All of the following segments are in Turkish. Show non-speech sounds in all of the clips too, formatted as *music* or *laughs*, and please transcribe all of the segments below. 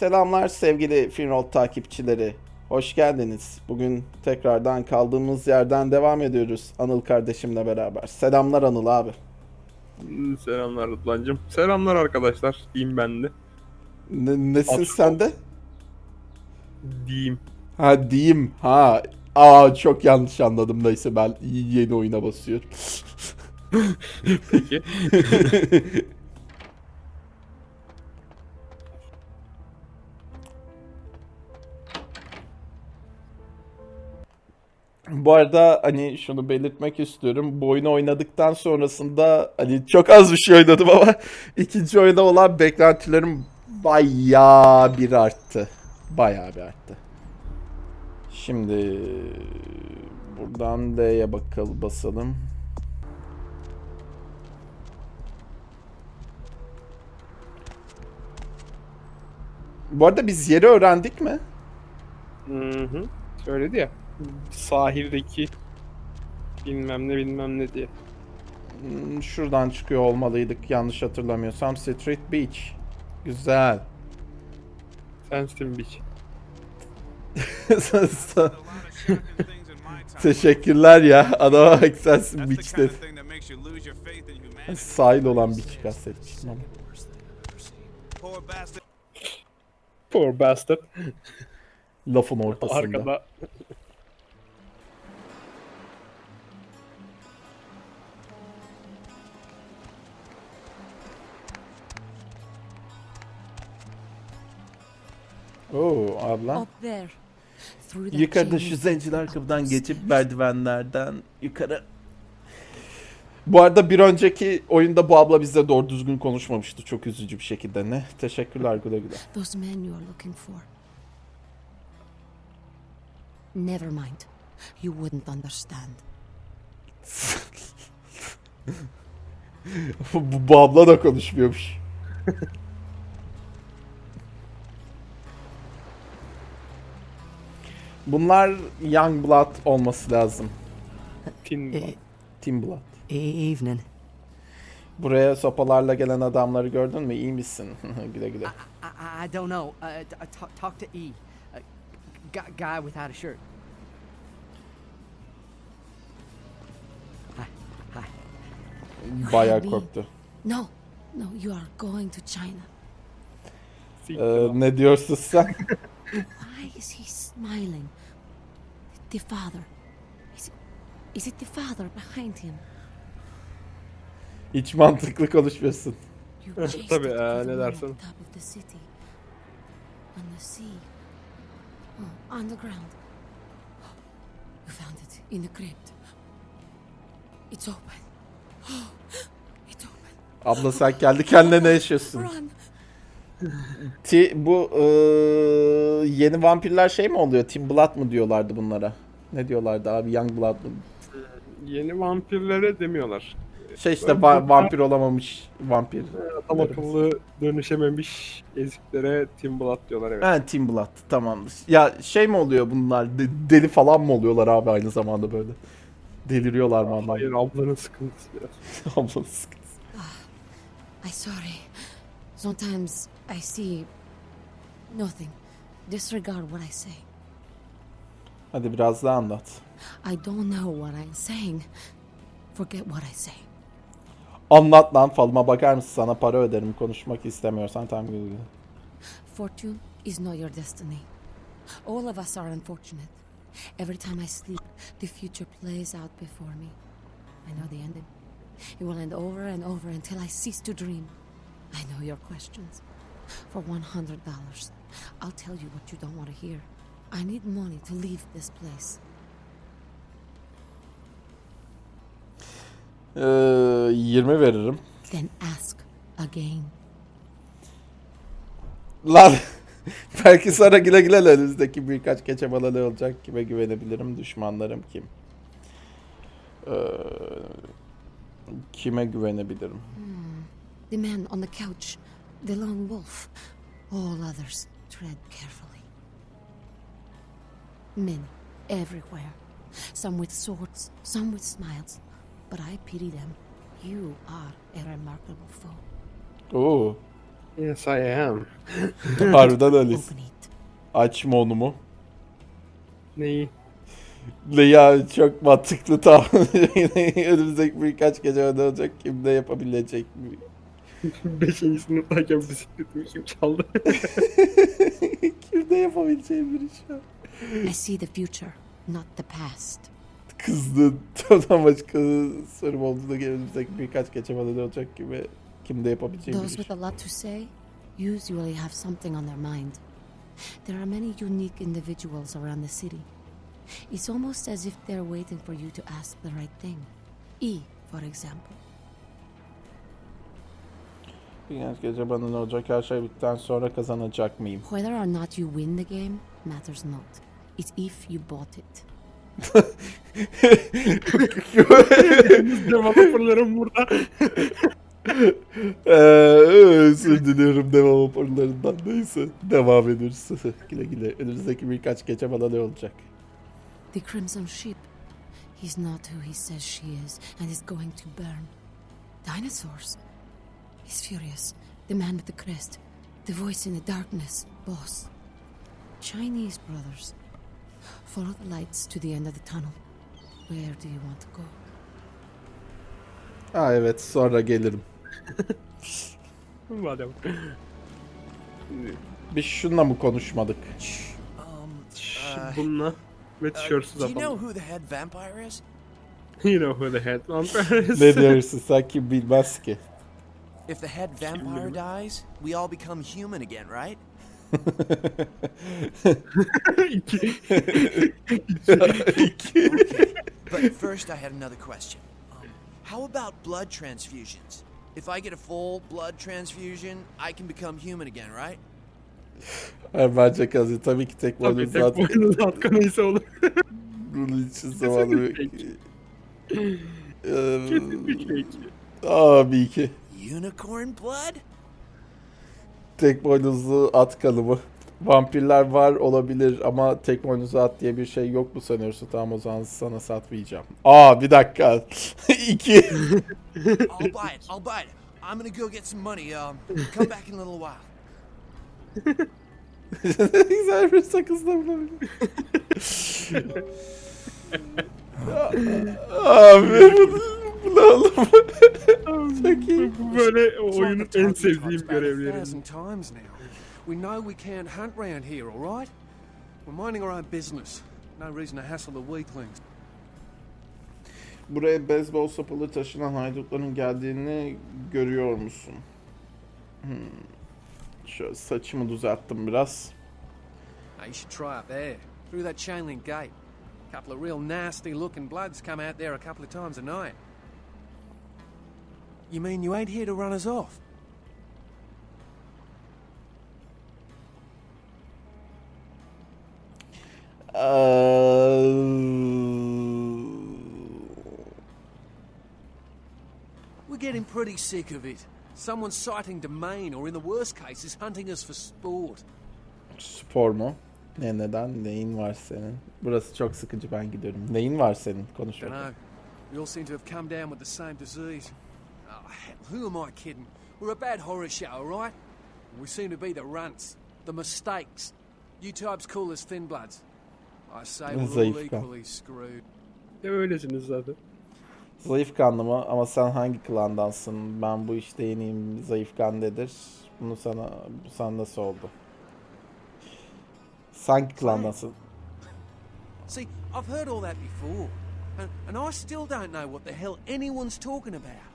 Selamlar sevgili Finroll takipçileri. Hoş geldiniz. Bugün tekrardan kaldığımız yerden devam ediyoruz Anıl kardeşimle beraber. Selamlar Anıl abi. Selamlar Rıdvan'cım. Selamlar arkadaşlar. Diyeyim ben de. Ne, nesin sen de? Diyeyim. Ha diyeyim. Ha. Aa çok yanlış anladım neyse ben yeni oyuna basıyorum. Peki. *laughs* Bu arada hani şunu belirtmek istiyorum. Bu oyunu oynadıktan sonrasında hani çok az bir şey oynadım ama *laughs* ikinci oyuna olan beklentilerim bayağı bir arttı. Bayağı bir arttı. Şimdi buradan D'ye bakalım basalım. Bu arada biz yeri öğrendik mi? Hı hı. Söyledi ya. Sahildeki bilmem ne bilmem ne diye. Hmm, Şuradan çıkıyor olmalıydık yanlış hatırlamıyorsam. Street Beach. Güzel. Sensin Beach. *laughs* Teşekkürler ya. Adama bak sensin beach dedi. Sahil olan beach kastetmiştim ama. Poor bastard. Lafın ortasında. Arkada. Oo abla. Up there. Through that Yukarıda şu zenciler kapıdan geçip merdivenlerden yukarı. Bu arada bir önceki oyunda bu abla bizle doğru düzgün konuşmamıştı. Çok üzücü bir şekilde. Ne? Teşekkürler güle güle. Those men you are looking for. Never mind. You wouldn't understand. *laughs* bu, bu abla da konuşmuyormuş. *laughs* Bunlar Young Blood olması lazım. Tin Eh, Team Blood. Evening. Buraya sopalarla gelen adamları gördün mü? İyi misin? *laughs* güle güle. I, I, I don't know. Uh, uh, talk, talk to E. Uh, gu- guy without a shirt. Hi. Hi. Bayağı korktu. No, no, you are going to China. Ee, ne diyorsun sen? *laughs* Why is he smiling? The father. Is it, is it the father behind him? Hiç mantıklı konuşmuyorsun. Eh, tabii, it eh, ne dersin? on top of the city. On the sea. Oh, on the ground. You found it in the crypt. It's open. *gasps* It's open. Abla sen kendi kendine ne yaşıyorsun? *gasps* Run. Ti, bu eee, yeni vampirler şey mi oluyor? Team Blood mı diyorlardı bunlara? Ne diyorlardı abi? Young Blood mı? Yeni vampirlere demiyorlar. Şey işte va- vampir olamamış vampir. Adam akıllı dönüşememiş eziklere Tim Blood diyorlar evet. Ha Team Blood tamamdır. Ya şey mi oluyor bunlar? De- deli falan mı oluyorlar abi aynı zamanda böyle? Deliriyorlar mı anlamadım. Hayır ablanın sıkıntısı biraz. *laughs* Ablanın sıkıntısı. I'm sorry. Sometimes I see nothing. Disregard what I say. Hadi biraz daha anlat. I don't know what I'm saying. Forget what I say. Anlat lan falıma bakar mısın? Sana para öderim konuşmak istemiyorsan tamam güle güle. Fortune is not your destiny. All of us are unfortunate. Every time I sleep, the future plays out before me. I know the ending. It will end over and over until I cease to dream. I know your questions. For $100, I'll tell you what you don't want to hear. I need money to leave this place. Ee, 20 veririm. Then ask again. Lan *laughs* belki sonra güle güle önümüzdeki birkaç keçe balığı olacak. Kime güvenebilirim? Düşmanlarım kim? Ee, kime güvenebilirim? The man on the couch, the lone wolf. All others tread carefully. Men everywhere. Some with swords, some with smiles. But I pity them. You are a remarkable foe. Oo. Yes I am. *laughs* Harbiden it. Açma onu mu? Neyi? Ne ya çok mantıklı *laughs* tamam. Önümüzdeki birkaç gece olacak. Kim de yapabilecek mi? *laughs* Beşinci sınıftayken bisikletimi kim çaldı? *laughs* Kim de yapabileceği bir iş var. I see the future, not the past. Kızdın. *laughs* Tam başka sorum olduğunda önümüzdeki birkaç ne olacak gibi. Kim de yapabileceği bir Those iş. with a lot to say usually have something on their mind. There are many unique individuals around the city. It's almost as if they're waiting for you to ask the right thing. E, for example. Birkaç gece bana ne olacak her şey bittikten sonra kazanacak mıyım? Whether or not you win the game matters not. It's if you bought it. Developerlarım burada. Ee, özür diliyorum devam raporlarından. Neyse devam ediyoruz. *laughs* güle güle. Önümüzdeki birkaç gece bana ne olacak? The Crimson Ship. He's not who he says she is, and is going to burn. Dinosaurs. He's furious. The man with the crest. The voice in the darkness. Boss. Chinese brothers. Follow the lights to the end of the tunnel. Where do you want to go? Ha evet sonra gelirim. Madem. Biz şunla mı konuşmadık? Um, uh, Bununla ve uh, tişörtsüz do you know who the head vampire is? You know who the head *laughs* vampire is. ne diyorsun sen kim bilmez ki. If the head vampire dies, we all become human again, right? İki. *laughs* But first, I had another question. Um, how about blood transfusions? If I get a full blood transfusion, I can become human again, right? Hayır, bence kazı tabii ki tek Tabii boynuz tek zaten boynuz at kanıysa olur. bunun için zamanı Kesinlikle. Ee, Kesinlikle. Abi ki. Unicorn blood? Tek boynuzlu at kanımı. Vampirler var olabilir ama tek boynuzlu at diye bir şey yok mu sanıyorsun? Tamam o zaman sana satmayacağım. Aa bir dakika. *laughs* İki. *laughs* I'll buy it. I'll buy it. I'm gonna go get some money. Um, come back in a little while. *laughs* Güzel bir sakızla bulabilir. Abi oğlum? Çok iyi. Bu böyle oyunun en sevdiğim now. We know we can't hunt round here, all right? We're minding our own business. No reason to hassle the weaklings. Buraya beyzbol sopalı taşınan haydutların geldiğini görüyor musun? Hmm. Şöyle saçımı düzelttim biraz. Now you should try up there, through that chain link gate. A couple of real nasty looking bloods come out there a couple of times a night. You mean you ain't here to run us off? Uh, We're getting pretty sick of it. Someone's sighting domain, or in the worst case, is hunting us for sport. Spor mu? Ne neden? Neyin var senin? Burası çok sıkıcı ben gidiyorum. Neyin var senin? Konuş Dunno. We all seem to have come down with the same disease. Hell, who am I kidding? We're a bad horror show, all right? We seem to be the runts, the mistakes. You types call us thin bloods. I say we're all equally screwed. Ya öylesiniz zaten. Zayıf kanlı mı? Ama sen hangi klandansın? Ben bu işte yeniyim. Zayıf kan nedir? Bunu sana, bu sana nasıl oldu? Sen hangi klandansın? See, I've heard all that before, and, and I still don't know what the hell anyone's talking about.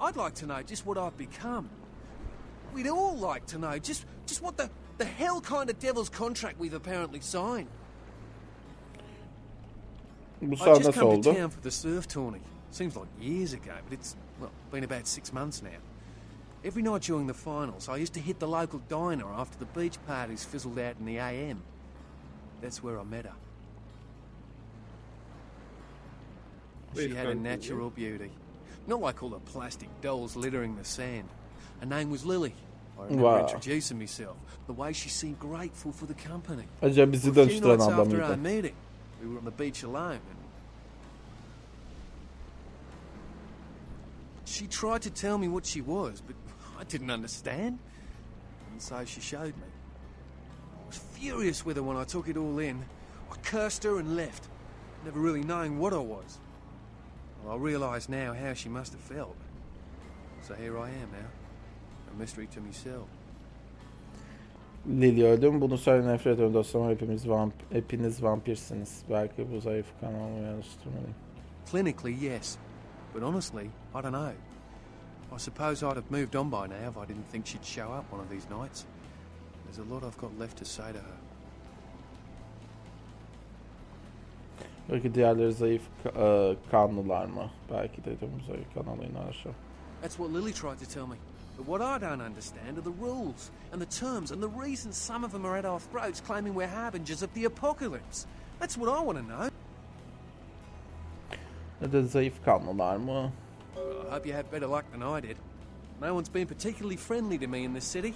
I'd like to know just what I've become. We'd all like to know just just what the the hell kind of devil's contract we've apparently signed. Bu I sana just nasıl come oldu? to town for the surf tourney. Seems like years ago, but it's well been about six months now. Every night during the finals, I used to hit the local diner after the beach parties fizzled out in the AM. That's where I met her. She had a natural beauty, not like all the plastic dolls littering the sand. Her name was Lily. I remember Wow. introducing myself. The way she seemed grateful for the company. Acaba bizi A few nights after our meeting, we were on the beach alone, and she tried to tell me what she was, but I didn't understand. and so she showed me. I was furious with her when I took it all in. I cursed her and left, never really knowing what I was. Well, I realise now how she must have felt. So here I am now, a mystery to myself. Lily öldüm. Bunu söyle nefret ediyorum dostum. Hepimiz vamp hepiniz vampirsiniz. Belki bu zayıf kanalımı yanlıştırmalıyım. Clinically, yes. But honestly, I don't know. I suppose I'd have moved on by now if I didn't think she'd show up one of these nights. There's a lot I've got left to say to her. Belki diğerleri zayıf e, kanlılar mı? Belki dedim zayıf. That's what Lily tried to tell me. But what I don't understand are the rules and the terms and the reasons some of them are at our throats claiming we're harbingers of the apocalypse. That's what I want to know. Ya da zayıf kanlılar mı? I hope you had better luck than I did. No one's been particularly friendly to me in this city.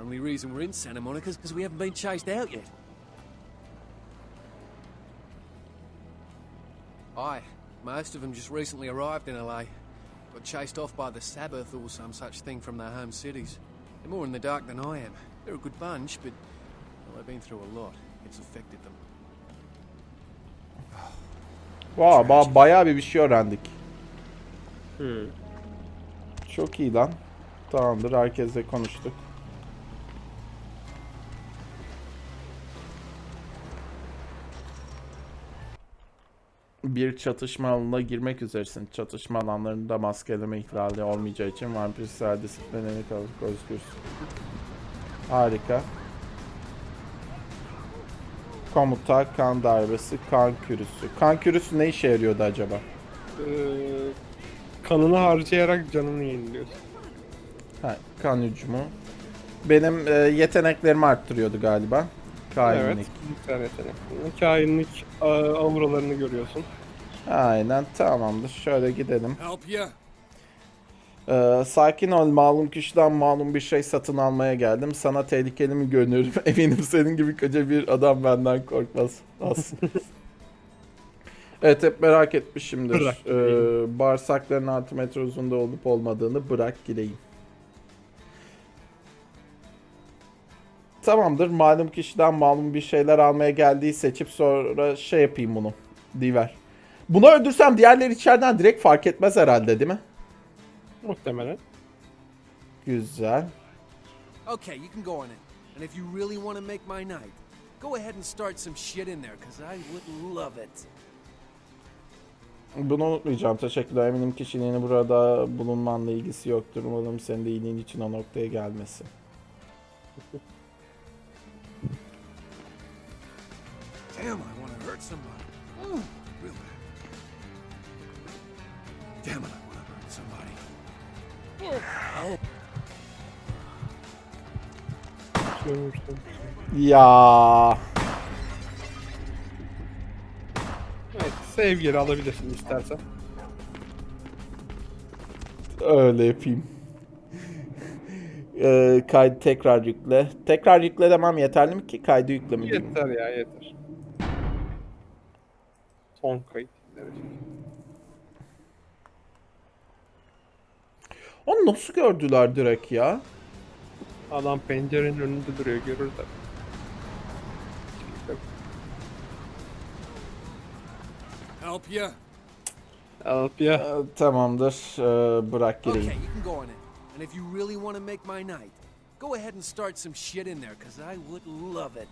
Only reason we're in Santa Monica is because we haven't been chased out yet. Aye, most of them just recently arrived in LA. Got chased off by the Sabbath or some such thing from their home cities. They're more in the dark than I am. They're a good bunch, but well, they've been through a lot. It's affected them. Vay ba bayağı bir bir şey öğrendik. Hmm. Çok iyi lan. Tamamdır herkesle konuştuk. Bir çatışma alanına girmek üzeresin. Çatışma alanlarında maskeleme ihlali olmayacağı için vampirsel disiplinleri kalıp özgürsün. Harika. Komuta, kan darbesi, kan kürüsü. Kan kürüsü ne işe yarıyordu acaba? Ee, kanını harcayarak canını yeniliyorsun. Ha, kan hücumu. Benim e, yeteneklerimi arttırıyordu galiba. Kainlik. Evet. Bir tane yetenek. Kainlik auralarını görüyorsun. Aynen tamamdır. Şöyle gidelim. Ee, sakin ol malum kişiden malum bir şey satın almaya geldim. Sana tehlikeli mi görünüyorum? *laughs* Eminim senin gibi koca bir adam benden korkmaz. Aslında. evet hep merak etmişimdir. Bırak Ee, bağırsakların 6 metre uzunda olup olmadığını bırak gireyim. Tamamdır. Malum kişiden malum bir şeyler almaya geldiği seçip sonra şey yapayım bunu. Diver. Bunu öldürsem diğerleri içeriden direkt fark etmez herhalde değil mi? Muhtemelen. Güzel. Okay, you can go on it. And if you really want to make my night, go ahead and start some shit in there, because I would love it. Bunu unutmayacağım. Teşekkürler. Eminim kişiliğini burada bulunmanla ilgisi yoktur. Umarım senin de iyiliğin için o noktaya gelmesi. Damn, I want to hurt somebody. Damn it, I want to hurt somebody. Ya Evet, save geri alabilirsin istersen. öyle yapayım. Ee, kaydı tekrar yükle. Tekrar yükle demem yeterli mi ki? Kaydı yükle mi diyeyim? Yeter ya yeter. Son kayıt. Evet. Onu nasıl gördüler direkt ya? Adam pencerenin önünde duruyor görür de. Help you? Alıp ya. Ee, tamamdır. Ee, bırak gireyim. Okay, you can go on it. And if you really want to make my night, go ahead and start some shit in there, because I would love it.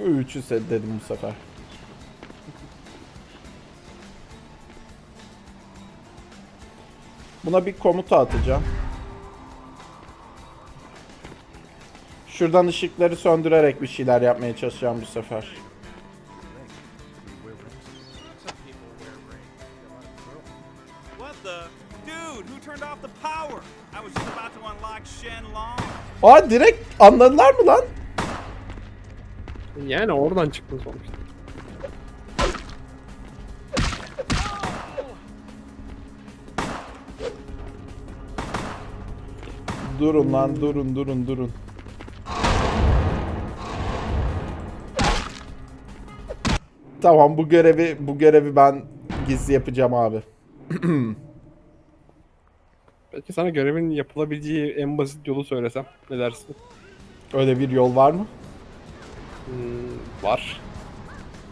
Üçü se- dedim bu sefer. Buna bir komuta atacağım. Şuradan ışıkları söndürerek bir şeyler yapmaya çalışacağım bu sefer. Aa direkt anladılar mı lan? Yani oradan çıktın sonuçta. Durun lan durun durun durun. Tamam bu görevi bu görevi ben gizli yapacağım abi. *clears throat* Peki sana görevin yapılabileceği en basit yolu söylesem ne dersin? Öyle bir yol var mı? Hmm, var.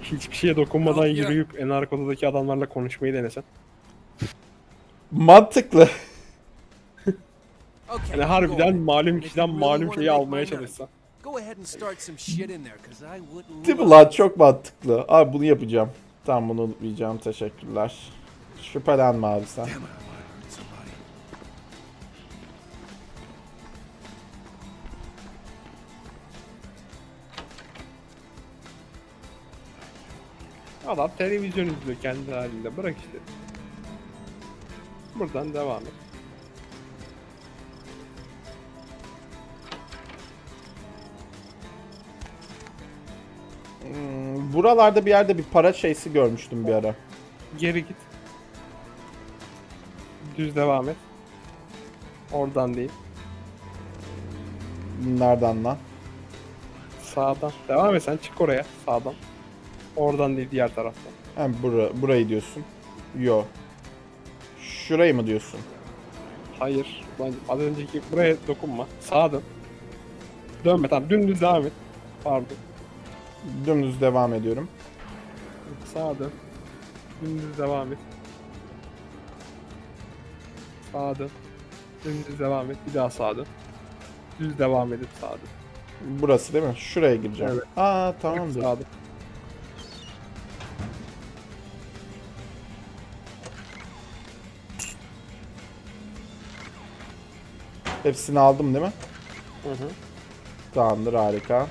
Hiçbir şeye dokunmadan yürüyüp en arka odadaki adamlarla konuşmayı denesen. Mantıklı. Okay, Yani harbiden malum kişiden malum şeyi almaya çalışsan. Değil mi lan? Çok mantıklı. Abi bunu yapacağım. Tamam bunu unutmayacağım. Teşekkürler. Şüphelenme abi sen. Adam televizyon izliyor kendi halinde. Bırak işte. Buradan devam et. Buralarda bir yerde bir para şeysi görmüştüm bir ara. Geri git. Düz devam et. Oradan değil. Nereden lan? Sağdan. Devam et sen çık oraya. Sağdan. Oradan değil diğer taraftan. Ha, bura, burayı diyorsun. Yo. Şurayı mı diyorsun? Hayır. Lan az önceki buraya dokunma. Sağa dön. Dönme tamam dümdüz devam et. Pardon. Dümdüz devam ediyorum. Sağa dön. Dümdüz devam et. Sağa dön. Dümdüz devam et. Bir daha sağa dön. Düz devam edip sağa dön. Burası değil mi? Şuraya gireceğim. Evet. Aa tamamdır. Sağa dön. Hepsini aldım değil mi? Hı hı. Tamamdır harika.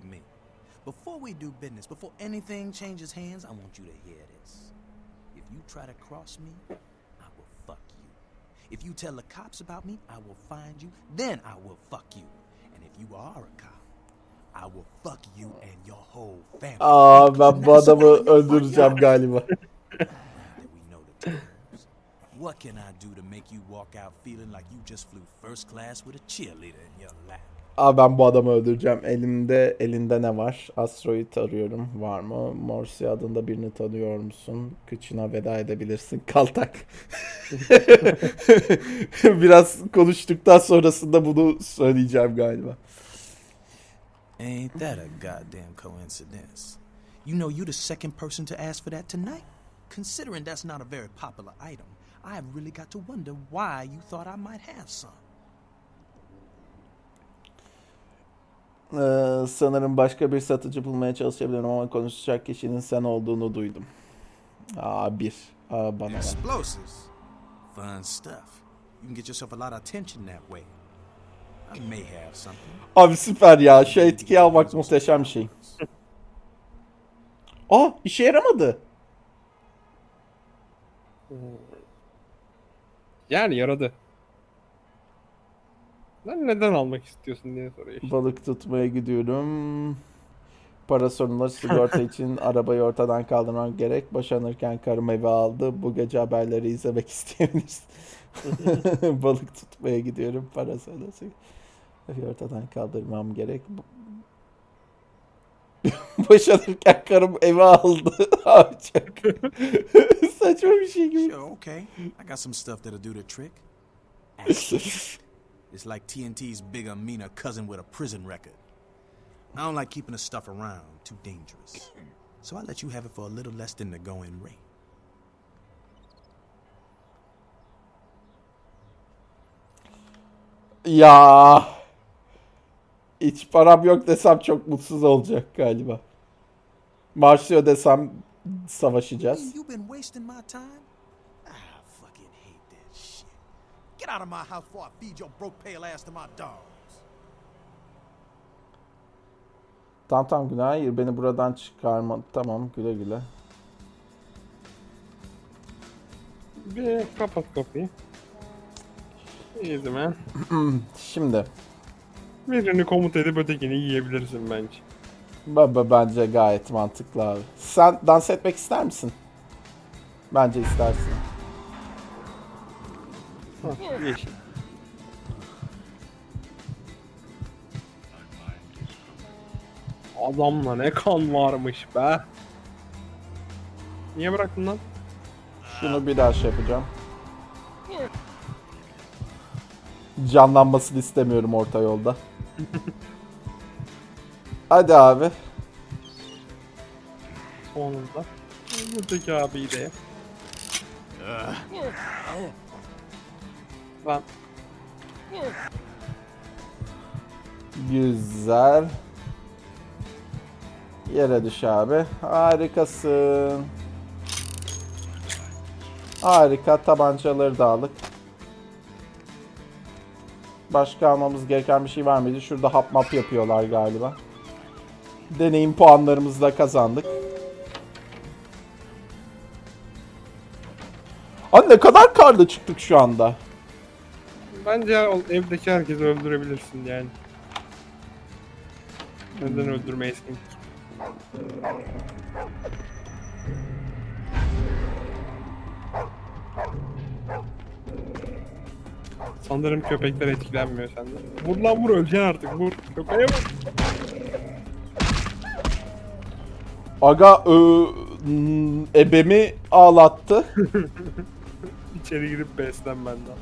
At me. Before we do business, before anything changes hands, I want you to hear this. If you try to cross me, I will fuck you. If you tell the cops about me, I will find you, then I will fuck you. And if you are a cop, I will fuck you and your whole family. Aa ben bu adamı now you fuck öldüreceğim galiba. Now that we know the terms, what can I do to make you walk out feeling like you just flew first class with a cheerleader in your lap? Aa ben bu adamı öldüreceğim. Elimde elinde ne var? Asteroid arıyorum. Var mı? Morsi adında birini tanıyor musun? Kıçına veda edebilirsin. *laughs* Kaltak. *laughs* Biraz konuştuktan sonrasında bunu söyleyeceğim galiba. Ain't that a goddamn coincidence? You know you're the second person to ask for that tonight? Considering that's not a very popular item, I've really got to wonder why you thought I might have some. Ee, sanırım başka bir satıcı bulmaya çalışabilirim ama konuşacak kişinin sen olduğunu duydum. Aa bir. Aa bana. Explosives. Fun stuff. You can get yourself a lot of attention that way. I may have something. Abi süper ya. Şu etkiyi almak muhteşem bir şey. *laughs* Aa işe yaramadı. Yani yaradı. Lan neden almak istiyorsun diye soruyor. işte. Balık tutmaya gidiyorum. Para sorunları sigorta *laughs* için arabayı ortadan kaldırmam gerek. Boşanırken karım eve aldı. Bu gece haberleri izlemek *laughs* isteyebilirsin. *laughs* Balık tutmaya gidiyorum. Para sonrası. Evi ortadan kaldırmam gerek. Boşanırken karım eve aldı. Abi çok saçma bir şey gibi. Sure, okay. I got some stuff that'll do the trick. It's like TNT's bigger, meaner cousin with a prison record. I don't like keeping the stuff around, too dangerous. So I let you have it for a little less than the going rate. Ya. Hiç param yok desem çok mutsuz olacak galiba. Marşıyor desem savaşacağız. Get out of my house before I feed your broke pale ass to my dogs. Tamam tamam Günay hayır beni buradan çıkarma. Tamam güle güle. Bir kapat kapıyı. Easy *clears throat* man. Şimdi Birini komut edip ötekini yiyebilirsin bence. baba bence gayet mantıklı abi. Sen dans etmek ister misin? Bence istersin. Yeşil. Adamla ne kan varmış be. Niye bıraktın lan? Şunu bir daha şey yapacağım. Canlanmasını istemiyorum orta yolda. *laughs* Hadi abi. Sonunda. Buradaki abiyi de. Lan Güzel. Yere düş abi. Harikasın. Harika. Tabancaları da aldık. Başka almamız gereken bir şey var mıydı? Şurada hap map yapıyorlar galiba. Deneyim puanlarımızı da kazandık. Abi ne kadar karda çıktık şu anda. Bence evdeki herkesi öldürebilirsin yani. Neden öldürmeyesin ki? Sanırım köpekler etkilenmiyor senden. Vur lan vur öleceksin artık vur. Köpeğe vur. Aga ö, ebemi ağlattı. *laughs* İçeri girip beslen benden.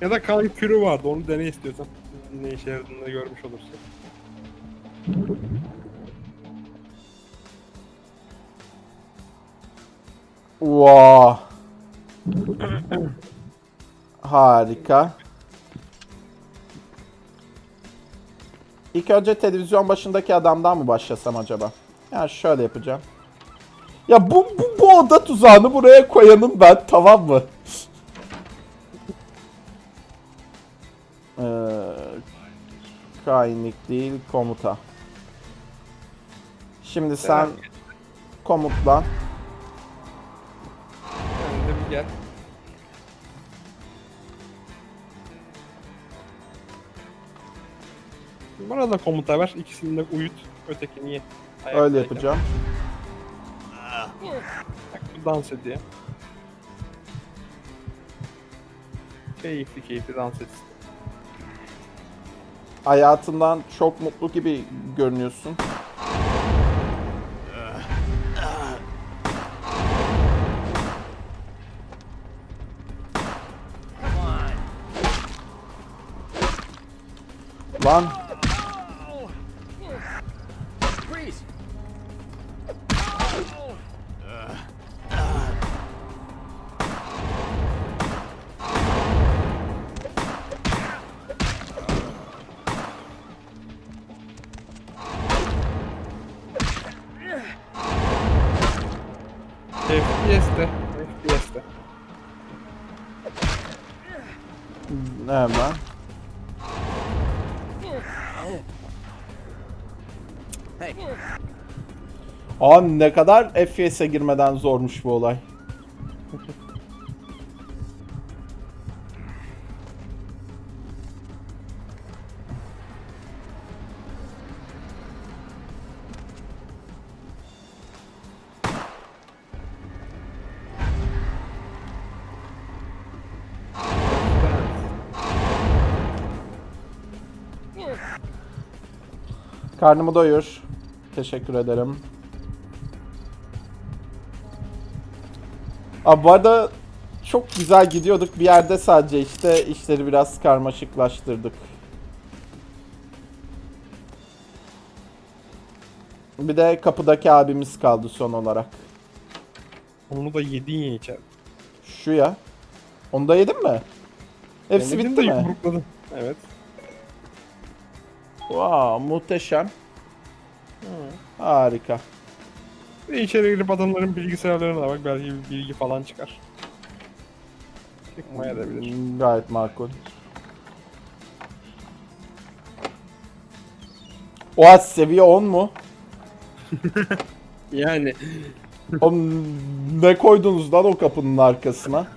Ya da kan kürü vardı onu dene istiyorsan. Ne işe yaradığını görmüş olursun. Vaa. Harika. İlk önce televizyon başındaki adamdan mı başlasam acaba? Yani şöyle yapacağım. Ya bu, bu, bu oda tuzağını buraya koyanım ben tamam mı? Ee, kainlik değil komuta. Şimdi sen komutlan. Sen de bir gel. Bana da komuta ver. ikisini de uyut. Ötekini ye. Öyle Ayaktayken. yapacağım. Bak bu dans ediyor. Keyifli keyifli dans etsin. Hayatından çok mutlu gibi görünüyorsun. Hemen. Hey, Aa ne kadar FPS'e girmeden zormuş bu olay. *laughs* Karnımı doyur. Teşekkür ederim. Abi bu arada çok güzel gidiyorduk. Bir yerde sadece işte işleri biraz karmaşıklaştırdık. Bir de kapıdaki abimiz kaldı son olarak. Onu da yedin ya içeride. Şu ya. Onu da yedin mi? Hepsi bitti mi? yumrukladın. Evet. Wow, muhteşem. Harika. Ve içeri girip adamların bilgisayarlarına da bak belki bir bilgi falan çıkar. Çıkmaya da bilir. Hmm, Gayet makul. Oha seviye 10 mu? *laughs* Yani Oğlum ne koydunuz lan o kapının arkasına?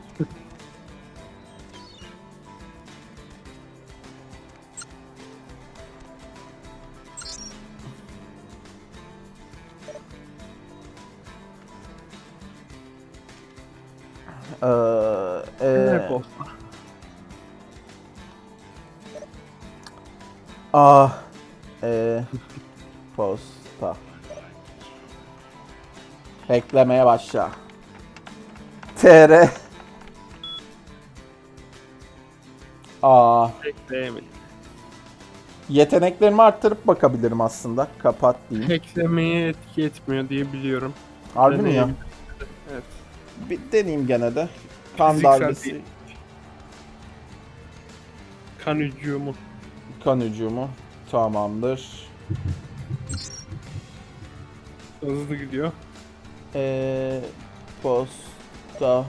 Ah, e, Posta. Beklemeye başla. TR. Aa, Hackleyemedim. yeteneklerimi arttırıp bakabilirim aslında. Kapat diyeyim. Hacklemeye etki etmiyor diye biliyorum. Harbi mi ya? Deneyim. Evet. Bir deneyeyim gene de. Kan Fiziksel darbesi, değil. Kan hücumu. Kan hücumu. Tamamdır. Hızlı gidiyor. Ee, posta.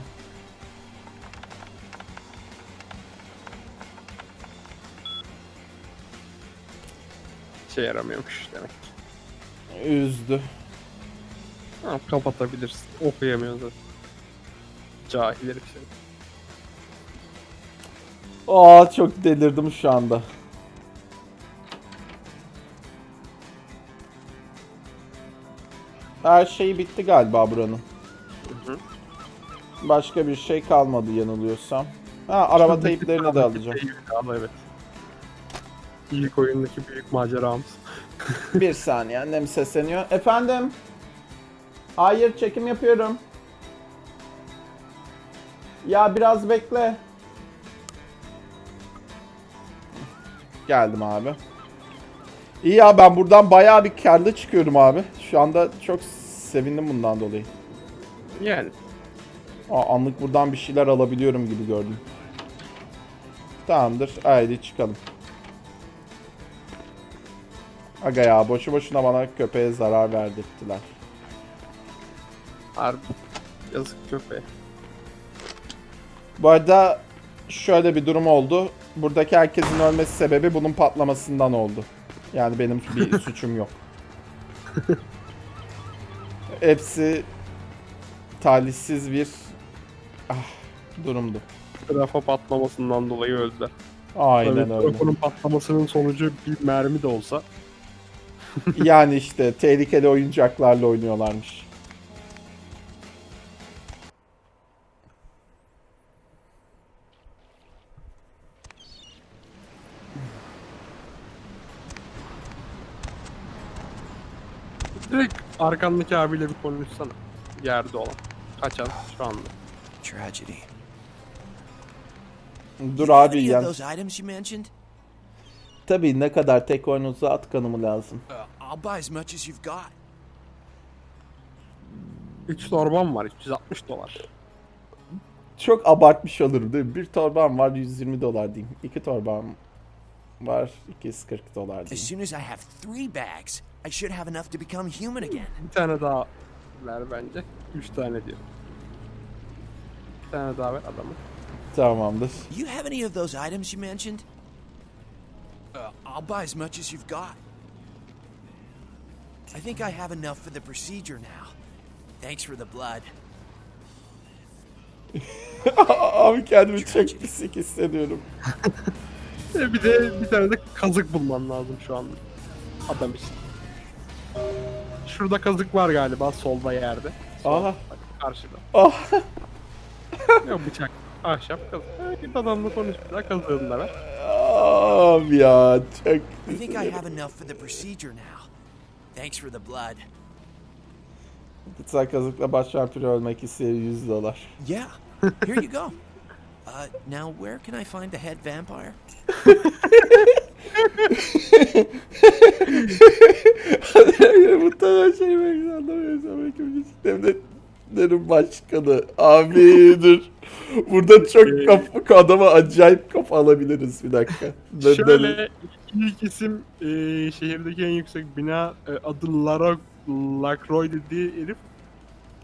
Şey yaramıyormuş demek. Üzdü. Ha, kapatabilirsin. Okuyamıyor zaten. Cahil herif şey. Aa çok delirdim şu anda. Her şey bitti galiba buranın. hı. Başka bir şey kalmadı yanılıyorsam. Ha araba teyplerini de alacağım. Ama evet. İlk oyundaki büyük maceramız. *laughs* bir saniye annem sesleniyor. Efendim? Hayır çekim yapıyorum. Ya biraz bekle. Geldim abi. İyi ya ben buradan bayağı bir karlı çıkıyorum abi. Şu anda çok sevindim bundan dolayı. Yani. Aa, anlık buradan bir şeyler alabiliyorum gibi gördüm. Tamamdır. Haydi çıkalım. Aga ya boşu boşuna bana köpeğe zarar verdirttiler. Harbi. Yazık köpeğe. Bu arada şöyle bir durum oldu. Buradaki herkesin ölmesi sebebi bunun patlamasından oldu. Yani benim bir *laughs* suçum yok. Hepsi talihsiz bir ah, durumdu. Rafa patlamasından dolayı öldüler. Aynen Tabii öyle. Rafo'nun patlamasının sonucu bir mermi de olsa. Yani işte tehlikeli oyuncaklarla oynuyorlarmış. Arkandaki abiyle bir konuşsana. Yerde olan. Kaçan şu anda. Tragedy. Dur abi mentioned? Tabii ne kadar tek oyununuza at kanımı lazım. Uh, I'll buy as much as you've got. 3 torbam var 360 dolar. Çok abartmış olurum değil mi? Bir torbam var 120 dolar diyeyim. İki torbam var 240 dolar As soon as I have three bags, I should have enough to become human again. Bir tane daha ver bence. 3 tane diyor. Bir tane daha ver adamı. Tamamdır. You have any of those items you mentioned? Uh, I'll buy as much as you've got. I think I have enough for the procedure now. Thanks for the blood. *laughs* Abi kendimi çok pislik hissediyorum. *laughs* E, Bir de bir tane de kazık bulman lazım şu anda. Adam için. Şurada kazık var galiba solda yerde. Sol, Aha. bak, karşıda. Ah. *laughs* Yok bıçak. Ahşap kazık. Ha, Git adamla konuş bir daha kazığını da ver. Abi ya çok... I think I have enough for the procedure now. Thanks for the blood. Kutsal kazıkla baş vampiri ölmek isteyen 100 dolar. Yeah, here you go. *laughs* Uh, now where can I find the head vampire? *laughs* Muhtemelen şey belki anlamıyorsam belki devletlerin başkanı. Abi dur. Burada çok kafa, adama acayip kafa alabiliriz bir dakika. Şöyle ilk isim e, şehirdeki en yüksek bina e, adı Lara Lacroix dediği herif.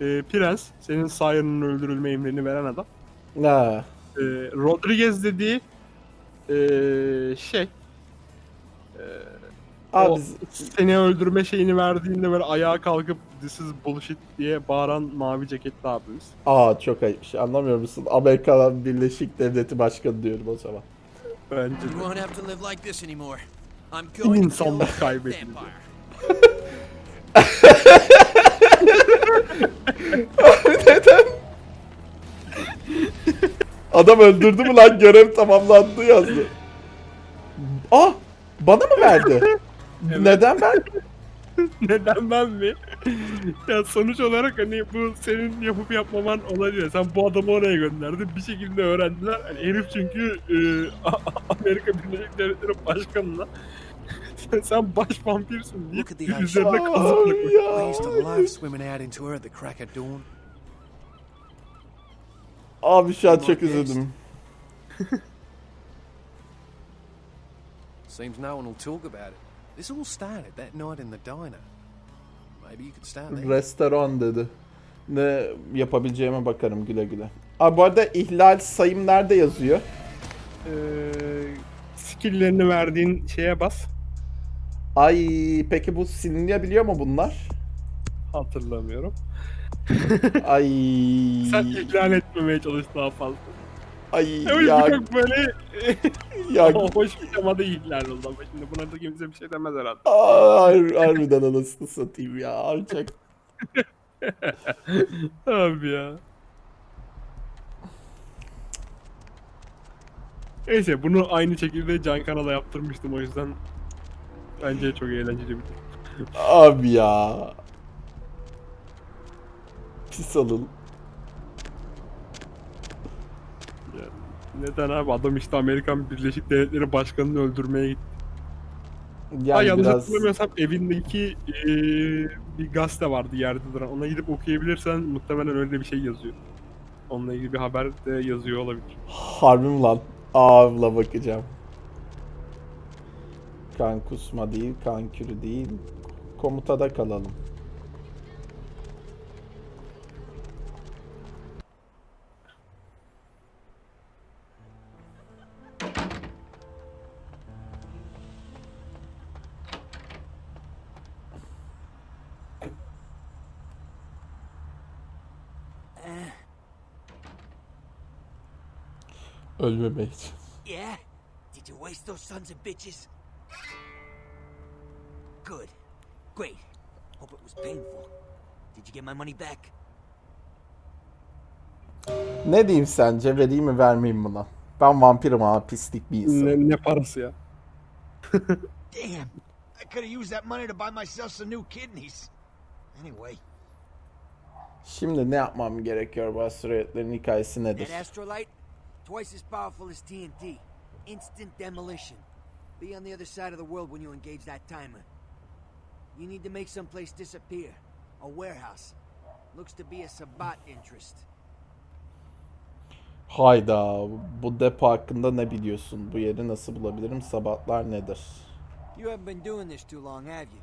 E, Prens. Senin Siren'ın öldürülme emrini veren adam. Ha. E, Rodriguez dediği e, şey Abi o seni öldürme şeyini verdiğinde böyle ayağa kalkıp this is bullshit diye bağıran mavi ceketli abimiz. aa çok ayıp şey anlamıyor musun? Amerika Birleşik Devleti Başkanı diyorum o zaman. Bence You de. won't have to live like this anymore. I'm going to kill İnsanlık the kaybedildi. *laughs* Neden? Adam öldürdü mü lan görev tamamlandı yazdı. Ah! Bana mı verdi? Neden ben? *laughs* Neden ben mi? ya sonuç olarak hani bu senin yapıp yapmaman olabilir. Sen bu adamı oraya gönderdin. Bir şekilde öğrendiler. Hani herif çünkü e, Amerika Birleşik Devletleri Başkanı'na sen, *laughs* sen baş vampirsin ice. üzerine kazık Abi bırakmış. I used to ya. love swimming out into her at the crack of dawn. Abi şu an çok üzüldüm. *laughs* Seems no one will talk about it. This all started that night in the diner. Maybe you could start there. Restoran dedi. Ne yapabileceğime bakarım güle güle. Abi bu arada ihlal sayım nerede yazıyor? Ee, skill'lerini verdiğin şeye bas. Ay peki bu silinebiliyor mu bunlar? Hatırlamıyorum. *laughs* Ay. Sen ihlal etmemeye çalış daha fazla. Ay Öyle ya, çok böyle *laughs* ya hoş bir temada ihlal oldu ama şimdi buna da kimse bir şey demez herhalde. Aa, har- harbiden anasını satayım ya. Abi çok *laughs* Abi ya. Neyse bunu aynı şekilde Can Kanal'a yaptırmıştım o yüzden bence çok eğlenceli bir Abi ya. Pis alın. Ya, Neden abi adam işte Amerikan Birleşik Devletleri Başkanı'nı öldürmeye gitti. Ha, Yani yanlış biraz hatırlamıyorsam evindeki eee, bir gazete vardı yerde duran. Ona gidip okuyabilirsen muhtemelen öyle bir şey yazıyor. Onunla ilgili bir haber de yazıyor olabilir. harbi mi lan? Avla bakacağım. Kan kusma değil, kan kürü değil. Komutada kalalım. Ölmemek için. Yeah? Did you waste those sons of bitches? Good. Great. Hope it was painful. Did you get my money back? Ne diyeyim sence? Vereyim mi vermeyeyim mi lan? Ben vampirim abi pislik bir insan. Ne, ne parası ya? *laughs* Damn. I could have used that money to buy myself some new kidneys. Anyway, Şimdi ne yapmam gerekiyor bu asteroidlerin hikayesi nedir? that astrolite, twice as powerful as TNT. Instant demolition. Be on the other side of the world when you engage that timer. You need to make someplace disappear. A warehouse. Looks to be a Sabat interest. Hayda bu depo hakkında ne biliyorsun? Bu yeri nasıl bulabilirim? Sabatlar nedir? You haven't been doing this too long, have you?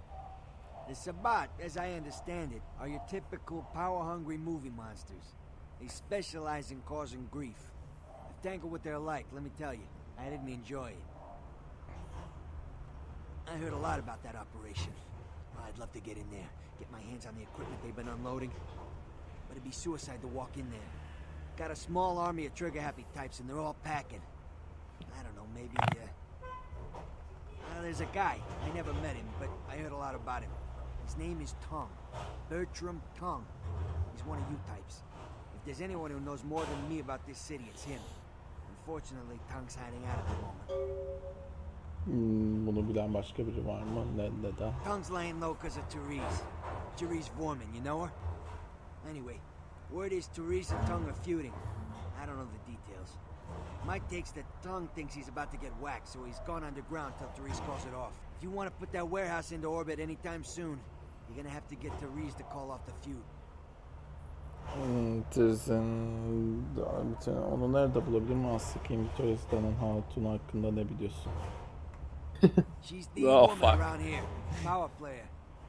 The Sabat, as I understand it, are your typical power-hungry movie monsters. They specialize in causing grief. Tangled with their like, let me tell you. I didn't enjoy it. I heard a lot about that operation. I'd love to get in there, get my hands on the equipment they've been unloading. But it'd be suicide to walk in there. Got a small army of trigger-happy types, and they're all packing. I don't know, maybe, uh... There's a guy. I never met him, but I heard a lot about him. His name is Tong. Bertram Tong. He's one of you types. If there's anyone who knows more than me about this city, it's him. Unfortunately, Tongue's hiding out at the moment. Hmm, bunu bilen başka biri var mı? Ne, neden? Tongue's laying low because of Therese. Therese Vorman, you know her? Anyway, word is Therese and Tongue are feuding. I don't know the details. Mike takes that Tongue thinks he's about to get whacked, so he's gone underground till Therese calls it off. If you want to put that warehouse into orbit anytime soon, you're gonna have to get Therese to call off the feud. Bütün- Onu nerede bulabilirim? Aslıkayım Victoria's Dan'ın hatunu hakkında ne biliyorsun? *laughs* She's the Oh, woman fuck. around here. Power player.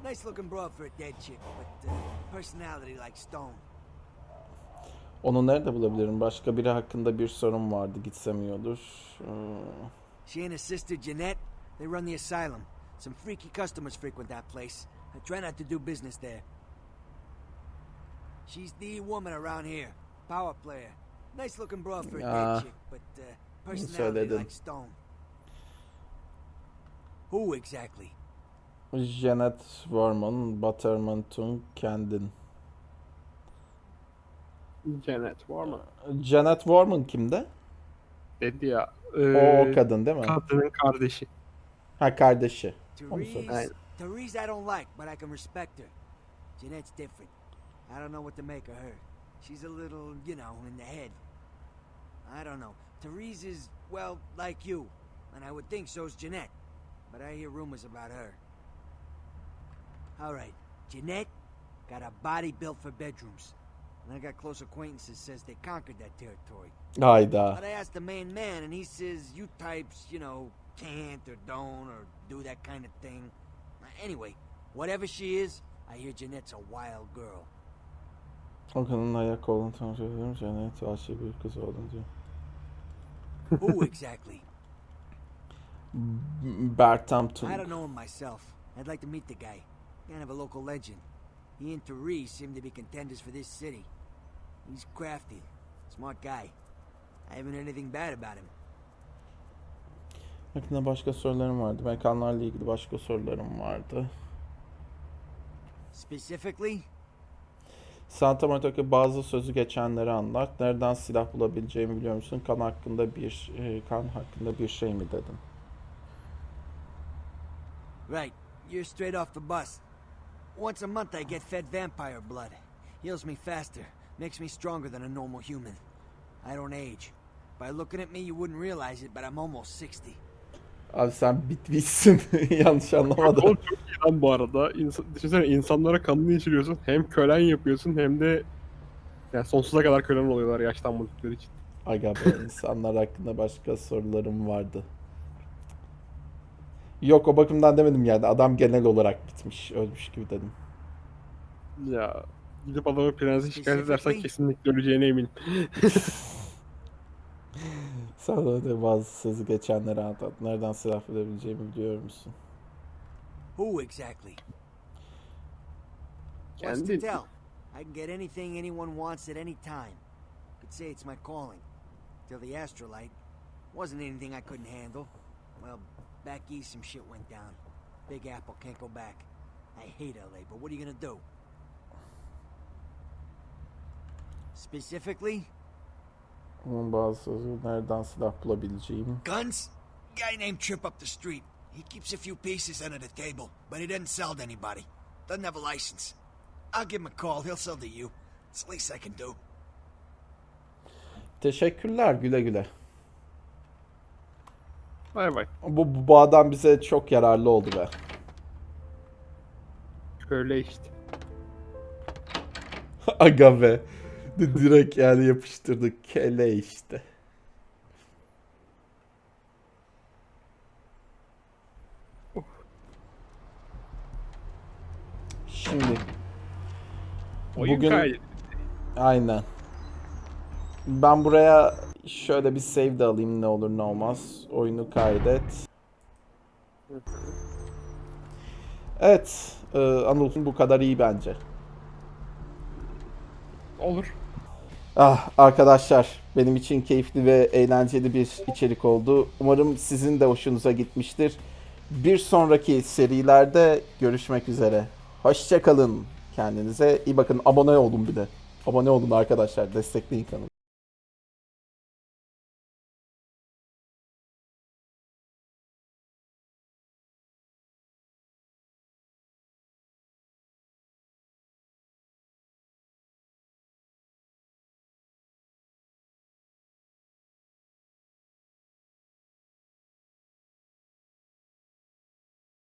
Nice looking broad for a dead chick, but uh, personality like stone. Onu nerede bulabilirim? Başka biri hakkında bir sorun vardı. Gitsem iyi olur. Hmm, She and her sister Jeanette, they run the asylum. Some freaky customers frequent that place. I try not to do business there. She's the woman around here. Power player. Nice looking broad for a Ah. dead chick, but uh, personality Söyledin. like stone. Who exactly? Janet Warman, Butterman Tung, kendin. Janet var mı? Janet Warman kimde? Dedi ya. O, ee, o kadın değil mi? kadının kardeşi. Ha kardeşi. Onu Therese. Therese I don't like, but I can respect her. Jeanette's different. I don't know what to make of her. She's a little, you know, in the head. I don't know. Therese is, well, like you. And I would think so's Jeanette. But I hear rumors about her. Alright, Jeanette got a body built for bedrooms. And I got close acquaintances says they conquered that territory. I Hayda. But I asked the main man, and he says you types, you know, can't or don't or do that kind of thing. Anyway, whatever she is, I hear Jeanette's a wild girl. O kadının ayak kolunu tanıştırdım. Cennet vahşi bir kız oldun diyor. Who exactly? Bertampton. I don't know him myself. I'd like to meet the guy. Kind of a local legend. He and Therese seem to be contenders for this city. He's crafty, smart guy. I haven't heard anything bad about him. Hakkında başka sorularım vardı. Mekanlarla ilgili başka sorularım vardı. Specifically, Santa Monica'daki bazı sözü geçenleri anlat. Nereden silah bulabileceğimi biliyor musun? Kan hakkında bir e, kan hakkında bir şey mi dedim. right, you're straight off the bus. Once a month I get fed vampire blood. Heals me faster, makes me stronger than a normal human. I don't age. By looking at me you wouldn't realize it, but I'm almost 60. Abi sen bitmişsin. *laughs* Yanlış anlamadım. Oğlum çok iyi lan bu arada. İnsan, düşünsene insanlara kanını içiriyorsun. Hem kölen yapıyorsun hem de yani sonsuza kadar kölen oluyorlar yaşlanmadıkları için. Aga be *laughs* insanlar hakkında başka sorularım vardı. Yok o bakımdan demedim yani. Adam genel olarak bitmiş. Ölmüş gibi dedim. Ya gidip adamı prensi şikayet edersen kesinlikle öleceğine eminim. *laughs* Sana da bazı sözü geçenleri anlat. Nereden silah bulabileceğimi biliyor musun? Who exactly? What's to tell? I can get anything anyone wants at any time. Could say it's my calling. Till the astrolite. Wasn't anything I couldn't handle. Well, back east some shit went down. Big Apple can't go back. I hate LA, but what are you gonna do? Specifically, Onun bazı nereden silah bulabileceğim. guns? Guy named Trip up the street. He keeps a few pieces under the table, but he doesn't sell to anybody. Doesn't have a license. I'll give him a call. He'll sell to you. It's the least I can do. Teşekkürler güle güle. Bay bay. Bu, bu, bu adam bize çok yararlı oldu be. Öyle işte. Aga be. Di- *laughs* Direkt yani yapıştırdık. Kele işte. Şimdi Oyun Bugün- kaydı. aynen. Ben buraya şöyle bir save de alayım ne olur ne olmaz. Oyunu kaydet. Evet. E, Anıl bu kadar iyi bence. Olur. Ah arkadaşlar benim için keyifli ve eğlenceli bir içerik oldu. Umarım sizin de hoşunuza gitmiştir. Bir sonraki serilerde görüşmek üzere. Hoşçakalın. Kendinize iyi bakın. Abone olun bir de. Abone olun arkadaşlar. Destekleyin kanalı.